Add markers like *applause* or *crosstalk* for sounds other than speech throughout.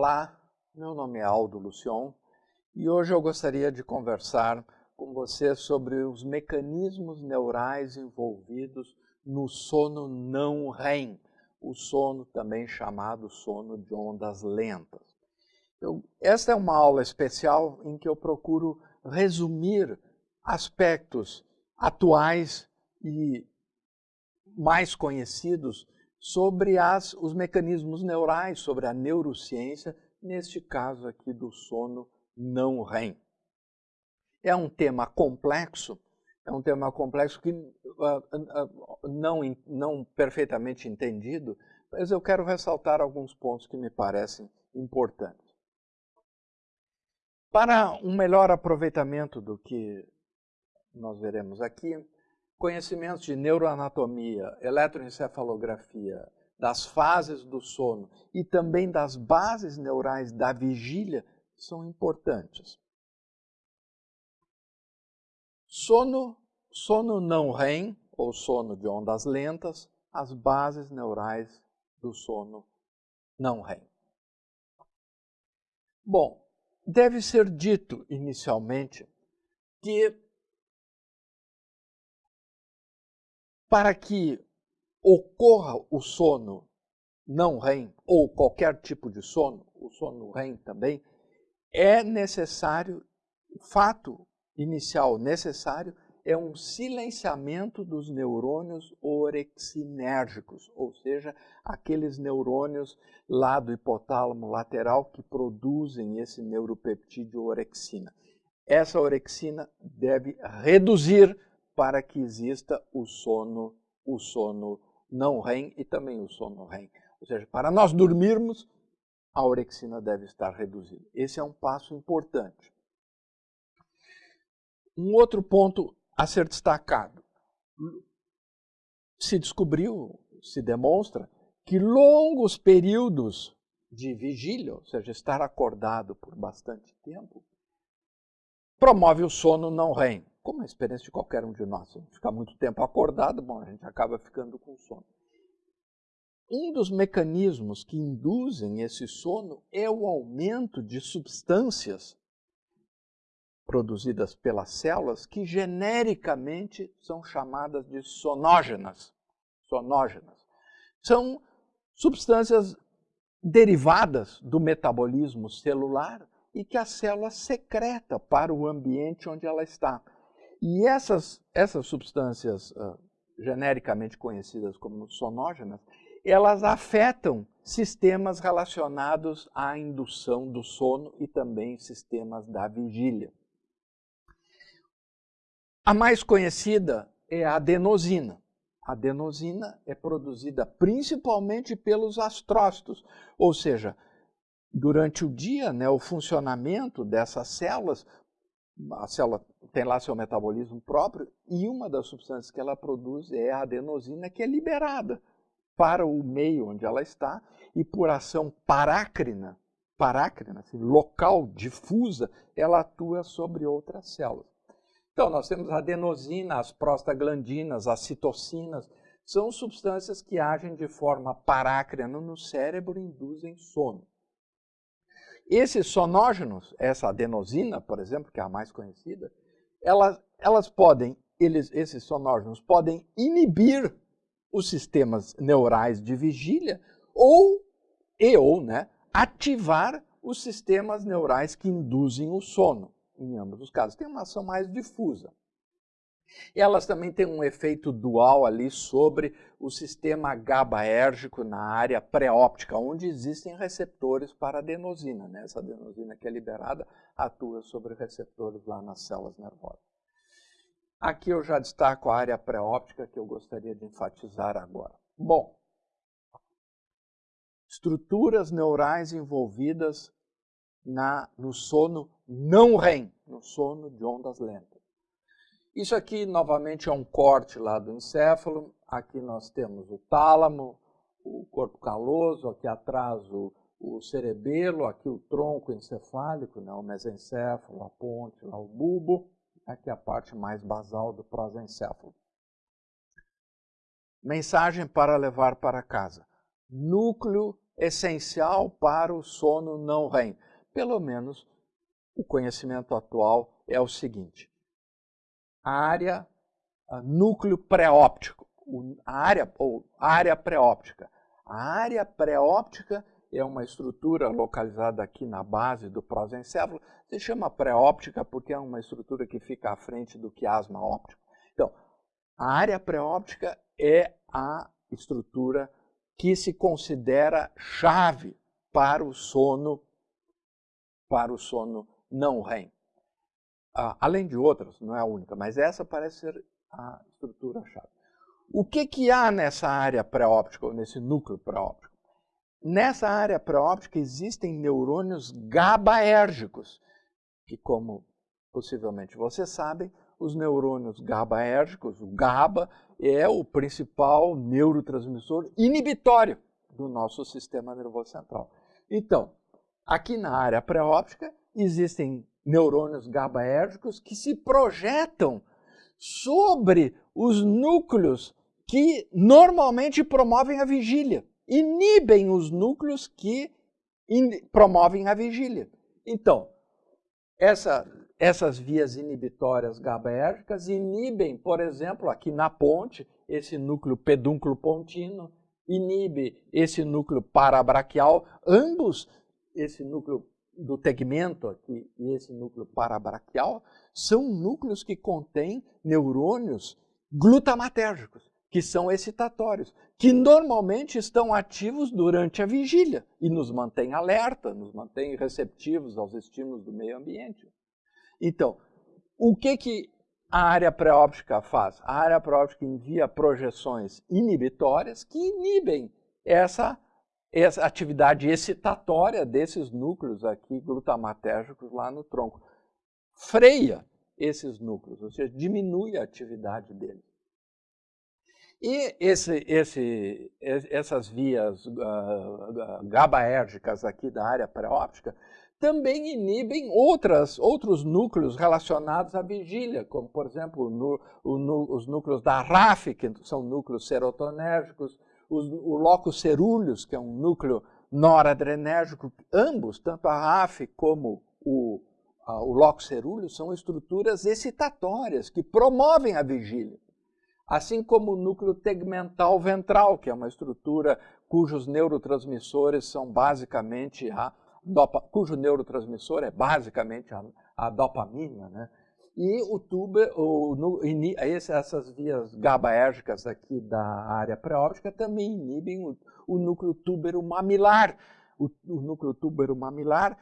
Olá, meu nome é Aldo Lucion e hoje eu gostaria de conversar com você sobre os mecanismos neurais envolvidos no sono não REM, o sono também chamado sono de ondas lentas. Eu, esta é uma aula especial em que eu procuro resumir aspectos atuais e mais conhecidos sobre as, os mecanismos neurais, sobre a neurociência, neste caso aqui do sono não REM. É um tema complexo, é um tema complexo que uh, uh, não, não perfeitamente entendido, mas eu quero ressaltar alguns pontos que me parecem importantes. Para um melhor aproveitamento do que nós veremos aqui, conhecimentos de neuroanatomia, eletroencefalografia, das fases do sono e também das bases neurais da vigília são importantes. Sono, sono não REM, ou sono de ondas lentas, as bases neurais do sono não REM. Bom, deve ser dito inicialmente que para que ocorra o sono não REM, ou qualquer tipo de sono, o sono REM também, é necessário, o fato inicial necessário é um silenciamento dos neurônios orexinérgicos, ou seja, aqueles neurônios lá do hipotálamo lateral que produzem esse neuropeptídeo orexina. Essa orexina deve reduzir para que exista o sono, o sono não REM e também o sono REM. Ou seja, para nós dormirmos, a orexina deve estar reduzida. Esse é um passo importante. Um outro ponto a ser destacado. Se descobriu, se demonstra, que longos períodos de vigília, ou seja, estar acordado por bastante tempo, promove o sono não REM como a experiência de qualquer um de nós. Ficar muito tempo acordado, bom, a gente acaba ficando com sono. Um dos mecanismos que induzem esse sono é o aumento de substâncias produzidas pelas células que genericamente são chamadas de sonógenas. Sonógenas. São substâncias derivadas do metabolismo celular e que a célula secreta para o ambiente onde ela está. E essas, essas substâncias uh, genericamente conhecidas como sonógenas, elas afetam sistemas relacionados à indução do sono e também sistemas da vigília. A mais conhecida é a adenosina. A adenosina é produzida principalmente pelos astrócitos, ou seja, durante o dia, né, o funcionamento dessas células a célula tem lá seu metabolismo próprio e uma das substâncias que ela produz é a adenosina, que é liberada para o meio onde ela está e por ação parácrina, parácrina, assim, local, difusa, ela atua sobre outras células. Então, nós temos a adenosina, as prostaglandinas, as citocinas, são substâncias que agem de forma parácrina no cérebro e induzem sono. Esses sonógenos, essa adenosina, por exemplo, que é a mais conhecida, elas, elas podem, eles, esses sonógenos podem inibir os sistemas neurais de vigília ou e ou né, ativar os sistemas neurais que induzem o sono. Em ambos os casos, tem uma ação mais difusa. Elas também têm um efeito dual ali sobre o sistema GABAérgico na área pré-óptica, onde existem receptores para adenosina. Né? Essa adenosina que é liberada atua sobre receptores lá nas células nervosas. Aqui eu já destaco a área pré-óptica que eu gostaria de enfatizar agora. Bom, estruturas neurais envolvidas na, no sono não REM, no sono de ondas lentas. Isso aqui, novamente, é um corte lá do encéfalo. Aqui nós temos o tálamo, o corpo caloso, aqui atrás o, o cerebelo, aqui o tronco encefálico, né, o mesencéfalo, a ponte, lá o bulbo, aqui a parte mais basal do prosencéfalo. Mensagem para levar para casa. Núcleo essencial para o sono não REM. Pelo menos o conhecimento atual é o seguinte: a área a núcleo pré-óptico, a área ou área pré-óptica. A área pré-óptica é uma estrutura localizada aqui na base do prosencéfalo. Se chama pré-óptica porque é uma estrutura que fica à frente do quiasma óptico. Então, a área pré-óptica é a estrutura que se considera chave para o sono para o sono não REM. Ah, além de outras, não é a única, mas essa parece ser a estrutura-chave. O que, que há nessa área pré-óptica, ou nesse núcleo pré-óptico? Nessa área pré-óptica existem neurônios GABAérgicos, que, como possivelmente vocês sabem, os neurônios GABAérgicos, o GABA, é o principal neurotransmissor inibitório do nosso sistema nervoso central. Então, aqui na área pré-óptica existem neurônios GABAérgicos que se projetam sobre os núcleos que normalmente promovem a vigília, inibem os núcleos que promovem a vigília. Então, essa, essas vias inibitórias GABAérgicas inibem, por exemplo, aqui na ponte, esse núcleo pedúnculo pontino, inibe esse núcleo parabraquial, ambos, esse núcleo do tegmento aqui e esse núcleo parabraquial, são núcleos que contêm neurônios glutamatérgicos, que são excitatórios, que normalmente estão ativos durante a vigília e nos mantêm alerta, nos mantêm receptivos aos estímulos do meio ambiente. Então, o que, que a área pré-óptica faz? A área pré-óptica envia projeções inibitórias que inibem essa essa atividade excitatória desses núcleos aqui glutamatérgicos lá no tronco. Freia esses núcleos, ou seja, diminui a atividade deles. E esse, esse, essas vias uh, GABAérgicas aqui da área pré-óptica também inibem outras, outros núcleos relacionados à vigília, como, por exemplo, o, os núcleos da RAF, que são núcleos serotonérgicos, o locus cerúleus, que é um núcleo noradrenérgico, ambos, tanto a RAF como o, a, o locus cerúleus, são estruturas excitatórias que promovem a vigília. Assim como o núcleo tegmental ventral, que é uma estrutura cujos neurotransmissores são basicamente a dopa, cujo neurotransmissor é basicamente a, a dopamina, né? E o tuber, o, no, essas vias GABAérgicas aqui da área pré-óptica também inibem o, o núcleo túbero mamilar. O, o núcleo túbero mamilar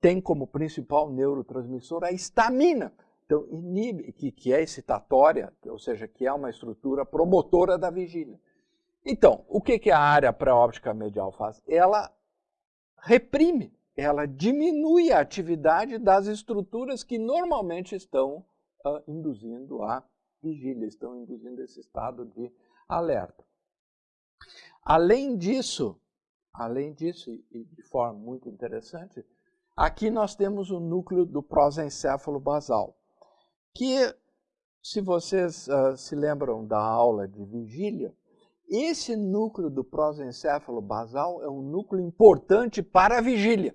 tem como principal neurotransmissor a histamina. Então, inibe, que, que é excitatória, ou seja, que é uma estrutura promotora da vigília. Então, o que, que a área pré-óptica medial faz? Ela reprime ela diminui a atividade das estruturas que normalmente estão uh, induzindo a vigília, estão induzindo esse estado de alerta. Além disso, além disso, e de forma muito interessante, aqui nós temos o núcleo do prosencéfalo basal, que, se vocês uh, se lembram da aula de vigília, esse núcleo do prosencéfalo basal é um núcleo importante para a vigília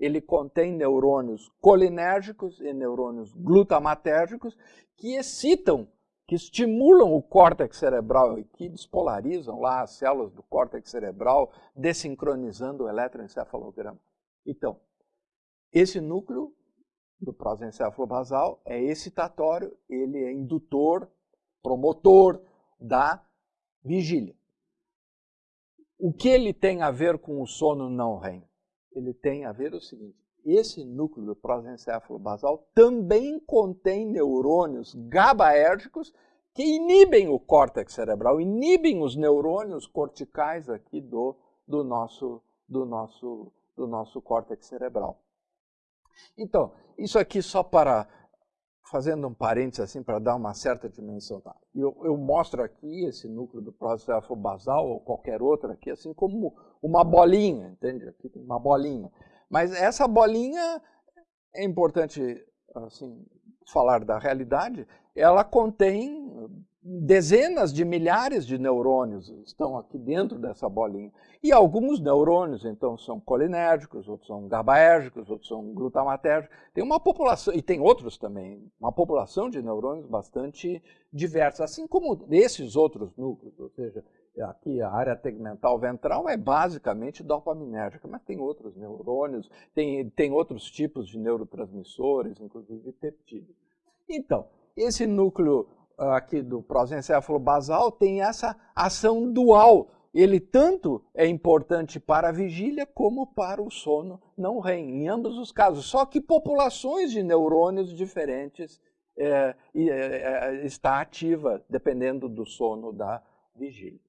ele contém neurônios colinérgicos e neurônios glutamatérgicos que excitam, que estimulam o córtex cerebral e que despolarizam lá as células do córtex cerebral, desincronizando o eletroencefalograma. Então, esse núcleo do prosencéfalo basal é excitatório, ele é indutor, promotor da vigília. O que ele tem a ver com o sono não REM? Ele tem a ver o seguinte, esse núcleo do prosencéfalo basal também contém neurônios GABAérgicos que inibem o córtex cerebral, inibem os neurônios corticais aqui do, do, nosso, do, nosso, do nosso córtex cerebral. Então, isso aqui só para, fazendo um parênteses assim, para dar uma certa dimensão. Tá? Eu, eu mostro aqui esse núcleo do prosencéfalo basal, ou qualquer outro aqui, assim como uma bolinha, entende? Aqui tem uma bolinha. Mas essa bolinha, é importante assim, falar da realidade, ela contém dezenas de milhares de neurônios estão aqui dentro dessa bolinha. E alguns neurônios, então, são colinérgicos, outros são GABAérgicos, outros são glutamatérgicos. Tem uma população, e tem outros também, uma população de neurônios bastante diversa, assim como esses outros núcleos, ou seja, aqui a área tegmental ventral é basicamente dopaminérgica, mas tem outros neurônios, tem, tem outros tipos de neurotransmissores, inclusive peptídeos. Então, esse núcleo aqui do prosencéfalo basal tem essa ação dual. Ele tanto é importante para a vigília como para o sono não REM, em ambos os casos. Só que populações de neurônios diferentes é, é, é, está ativa, dependendo do sono da vigília.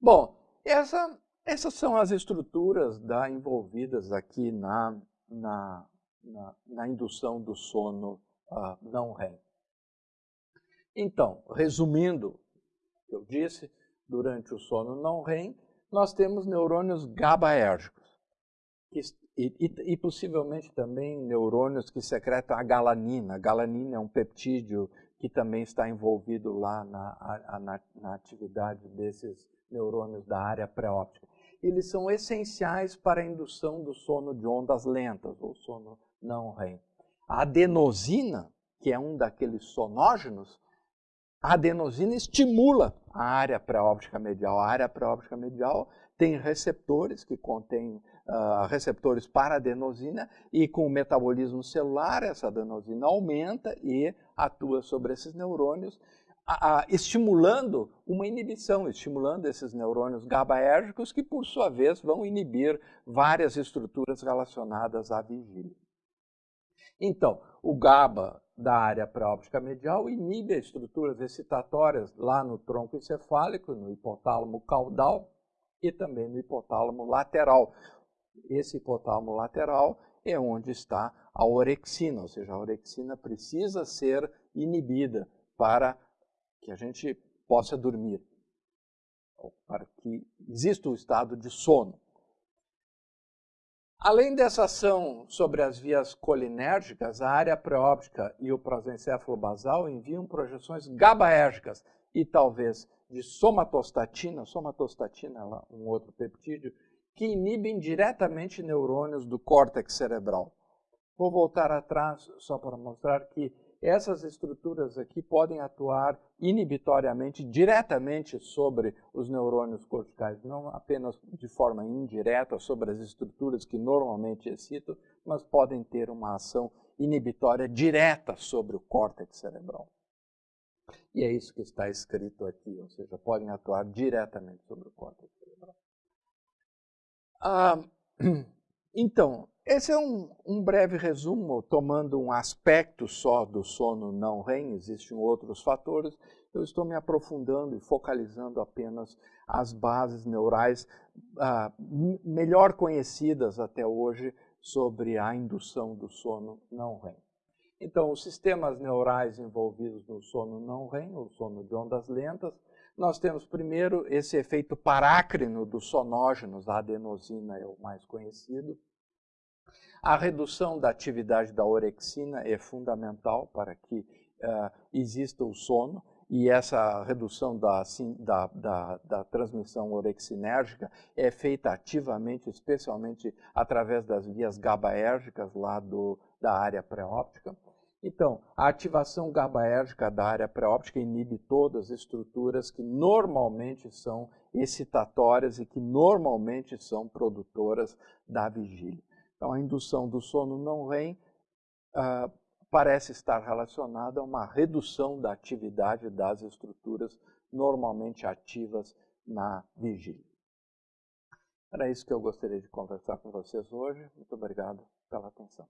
Bom, essa, essas são as estruturas da, envolvidas aqui na, na, na, na indução do sono uh, não REM. Então, resumindo o que eu disse, durante o sono não REM, nós temos neurônios GABAérgicos e, e, e, possivelmente também neurônios que secretam a galanina. A galanina é um peptídeo que também está envolvido lá na, na, na atividade desses neurônios da área pré-óptica. Eles são essenciais para a indução do sono de ondas lentas, ou sono não REM. A adenosina, que é um daqueles sonógenos, a adenosina estimula a área pré-óptica medial. A área pré-óptica medial tem receptores que contêm uh, receptores para adenosina e com o metabolismo celular essa adenosina aumenta e atua sobre esses neurônios, estimulando uma inibição, estimulando esses neurônios GABAérgicos que, por sua vez, vão inibir várias estruturas relacionadas à vigília. Então, o GABA da área pré-óptica medial inibe as estruturas excitatórias lá no tronco encefálico, no hipotálamo caudal e também no hipotálamo lateral. Esse hipotálamo lateral é onde está a orexina, ou seja, a orexina precisa ser inibida para que a gente possa dormir, para que exista o estado de sono. Além dessa ação sobre as vias colinérgicas, a área pré-óptica e o prosencéfalo basal enviam projeções GABAérgicas e talvez de somatostatina, somatostatina é um outro peptídeo, que inibem diretamente neurônios do córtex cerebral. Vou voltar atrás só para mostrar que essas estruturas aqui podem atuar inibitoriamente, diretamente sobre os neurônios corticais, não apenas de forma indireta sobre as estruturas que normalmente excitam, mas podem ter uma ação inibitória direta sobre o córtex cerebral. E é isso que está escrito aqui, ou seja, podem atuar diretamente sobre o córtex cerebral. Ah, *clears throat* então, esse é um, um, breve resumo, tomando um aspecto só do sono não REM, existem outros fatores. Eu estou me aprofundando e focalizando apenas as bases neurais ah, melhor conhecidas até hoje sobre a indução do sono não REM. Então, os sistemas neurais envolvidos no sono não REM, o sono de ondas lentas, nós temos primeiro esse efeito parácrino dos sonógenos, a adenosina é o mais conhecido, a redução da atividade da orexina é fundamental para que uh, exista o sono e essa redução da, da, da, da, transmissão orexinérgica é feita ativamente, especialmente através das vias GABAérgicas lá do, da área pré-óptica. Então, a ativação GABAérgica da área pré-óptica inibe todas as estruturas que normalmente são excitatórias e que normalmente são produtoras da vigília. Então, a indução do sono não REM uh, parece estar relacionada a uma redução da atividade das estruturas normalmente ativas na vigília. Era isso que eu gostaria de conversar com vocês hoje. Muito obrigado pela atenção.